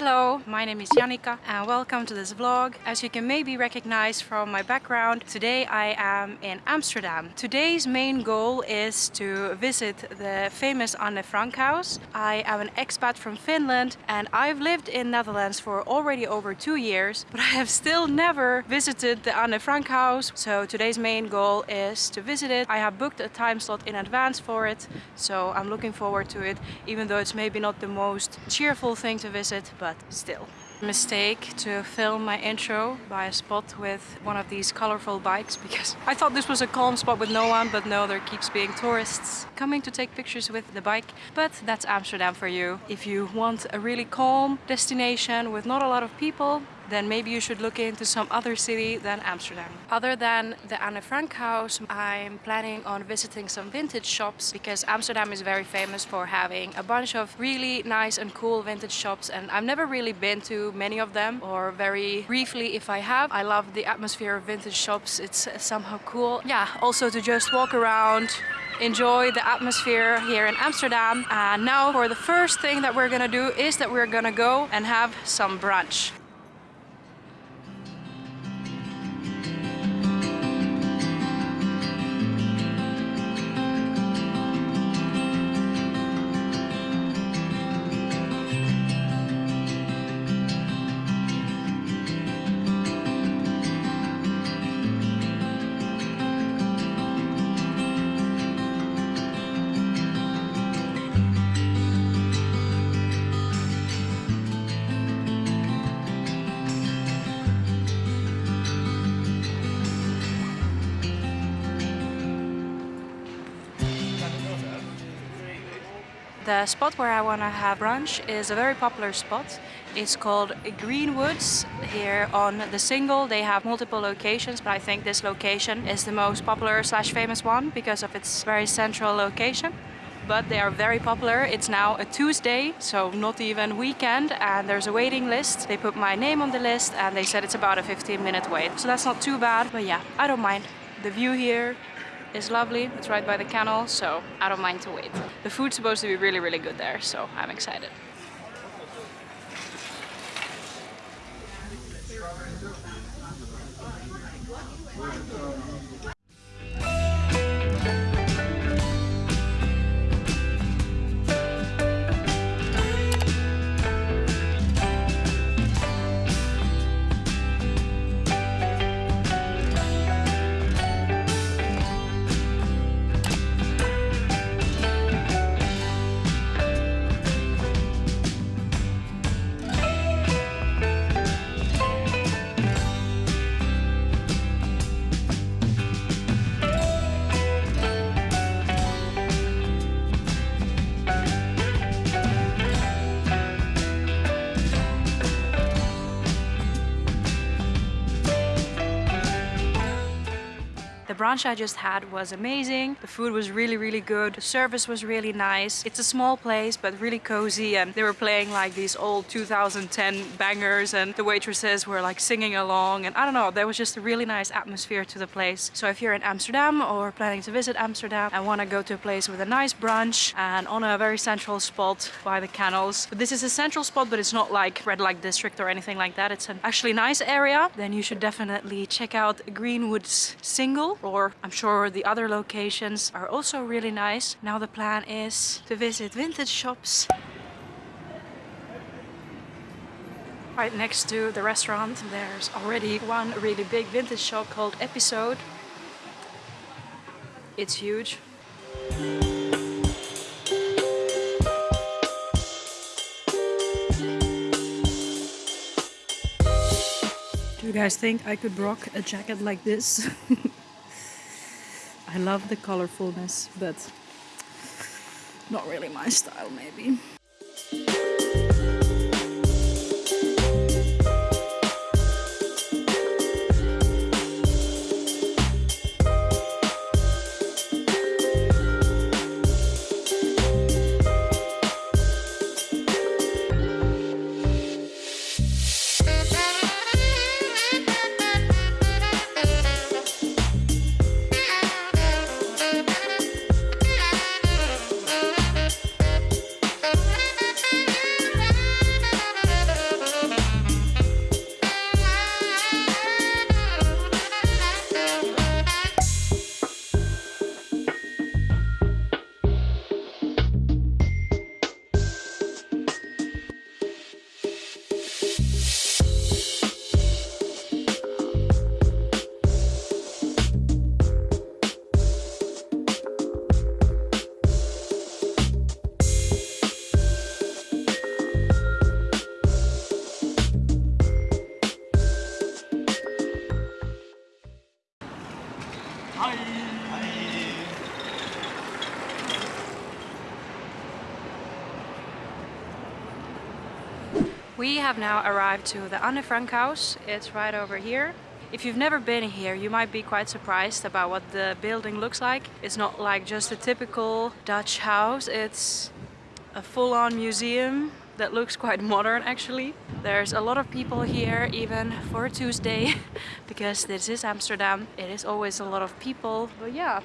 Hello, my name is Janika and welcome to this vlog. As you can maybe recognize from my background, today I am in Amsterdam. Today's main goal is to visit the famous Anne Frank house. I am an expat from Finland and I've lived in Netherlands for already over two years, but I have still never visited the Anne Frank house. So today's main goal is to visit it. I have booked a time slot in advance for it, so I'm looking forward to it, even though it's maybe not the most cheerful thing to visit, but still. Mistake to film my intro by a spot with one of these colorful bikes because I thought this was a calm spot with no one but no there keeps being tourists coming to take pictures with the bike but that's Amsterdam for you. If you want a really calm destination with not a lot of people then maybe you should look into some other city than Amsterdam. Other than the Anne Frank house, I'm planning on visiting some vintage shops because Amsterdam is very famous for having a bunch of really nice and cool vintage shops and I've never really been to many of them or very briefly if I have. I love the atmosphere of vintage shops, it's somehow cool. Yeah, also to just walk around enjoy the atmosphere here in Amsterdam. And now for the first thing that we're gonna do is that we're gonna go and have some brunch. The spot where I want to have brunch is a very popular spot. It's called Greenwoods here on the Singel. They have multiple locations, but I think this location is the most popular slash famous one because of its very central location but they are very popular. It's now a Tuesday, so not even weekend, and there's a waiting list. They put my name on the list and they said it's about a 15 minute wait. So that's not too bad, but yeah, I don't mind. The view here is lovely. It's right by the canal, so I don't mind to wait. The food's supposed to be really, really good there, so I'm excited. Brunch I just had was amazing. The food was really, really good. The service was really nice. It's a small place, but really cozy. And they were playing like these old 2010 bangers and the waitresses were like singing along. And I don't know, there was just a really nice atmosphere to the place. So if you're in Amsterdam or planning to visit Amsterdam and want to go to a place with a nice brunch and on a very central spot by the canals. But this is a central spot, but it's not like red light district or anything like that. It's an actually nice area. Then you should definitely check out Greenwood's Singel or I'm sure the other locations are also really nice. Now the plan is to visit vintage shops Right next to the restaurant there's already one really big vintage shop called Episode. It's huge. Do you guys think I could rock a jacket like this? I love the colorfulness, but not really my style maybe. We have now arrived to the Anne Frank house. It's right over here. If you've never been here, you might be quite surprised about what the building looks like. It's not like just a typical Dutch house, it's a full-on museum that looks quite modern actually. There's a lot of people here even for Tuesday because this is Amsterdam. It is always a lot of people. But yeah,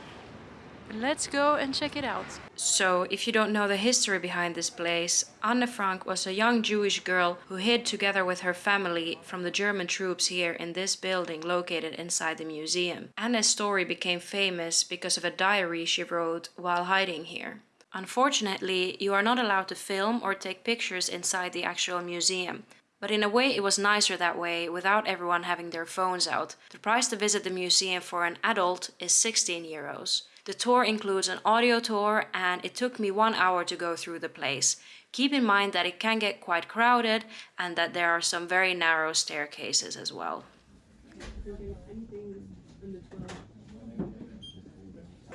Let's go and check it out. So, if you don't know the history behind this place, Anne Frank was a young Jewish girl who hid together with her family from the German troops here in this building located inside the museum. Anne's story became famous because of a diary she wrote while hiding here. Unfortunately, you are not allowed to film or take pictures inside the actual museum. But in a way it was nicer that way, without everyone having their phones out. The price to visit the museum for an adult is 16 euros. The tour includes an audio tour and it took me one hour to go through the place. Keep in mind that it can get quite crowded and that there are some very narrow staircases as well.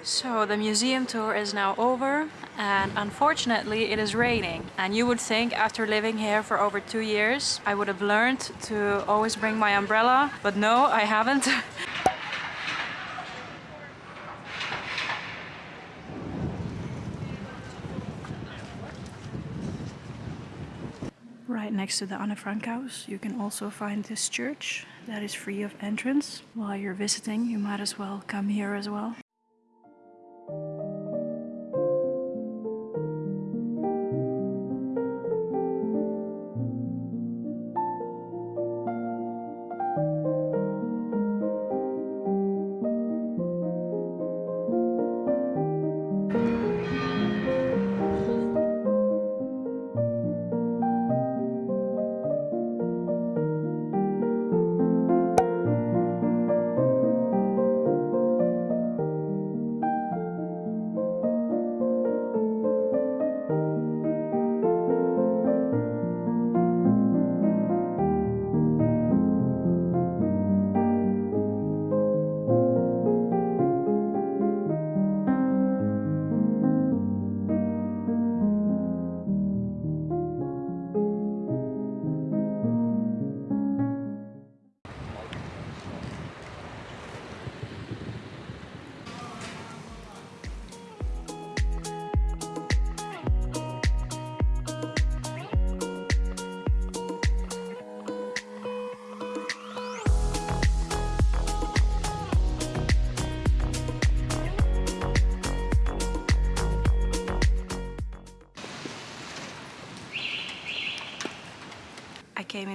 So the museum tour is now over and unfortunately it is raining and you would think after living here for over two years I would have learned to always bring my umbrella but no I haven't Right next to the Anne Frank house you can also find this church that is free of entrance. While you're visiting you might as well come here as well.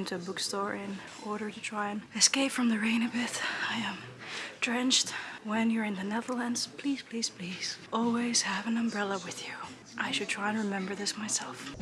Into a bookstore in order to try and escape from the rain a bit. I am drenched. When you're in the Netherlands, please, please, please, always have an umbrella with you. I should try and remember this myself.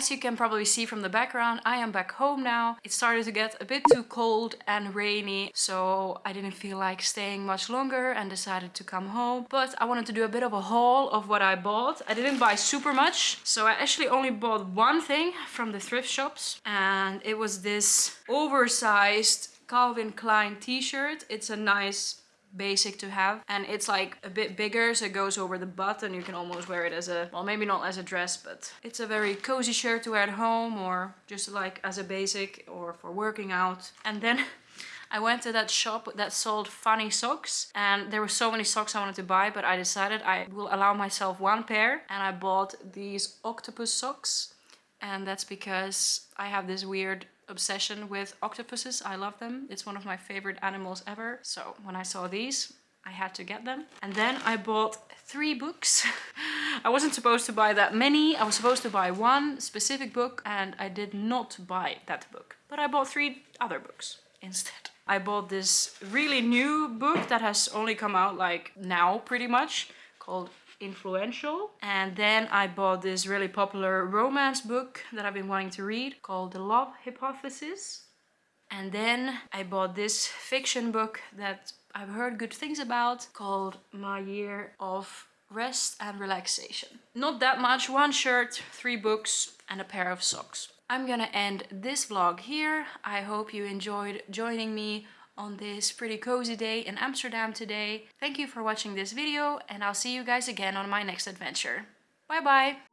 As you can probably see from the background, I am back home now. It started to get a bit too cold and rainy, so I didn't feel like staying much longer and decided to come home. But I wanted to do a bit of a haul of what I bought. I didn't buy super much, so I actually only bought one thing from the thrift shops, and it was this oversized Calvin Klein t-shirt. It's a nice basic to have and it's like a bit bigger so it goes over the butt and you can almost wear it as a well maybe not as a dress but it's a very cozy shirt to wear at home or just like as a basic or for working out. And then I went to that shop that sold funny socks and there were so many socks I wanted to buy but I decided I will allow myself one pair and I bought these octopus socks. And that's because I have this weird obsession with octopuses. I love them. It's one of my favorite animals ever. So when I saw these, I had to get them. And then I bought three books. I wasn't supposed to buy that many. I was supposed to buy one specific book and I did not buy that book. But I bought three other books instead. I bought this really new book that has only come out like now pretty much called influential. And then I bought this really popular romance book that I've been wanting to read called The Love Hypothesis. And then I bought this fiction book that I've heard good things about called My Year of Rest and Relaxation. Not that much, one shirt, three books and a pair of socks. I'm gonna end this vlog here. I hope you enjoyed joining me on this pretty cozy day in Amsterdam today. Thank you for watching this video and I'll see you guys again on my next adventure. Bye bye!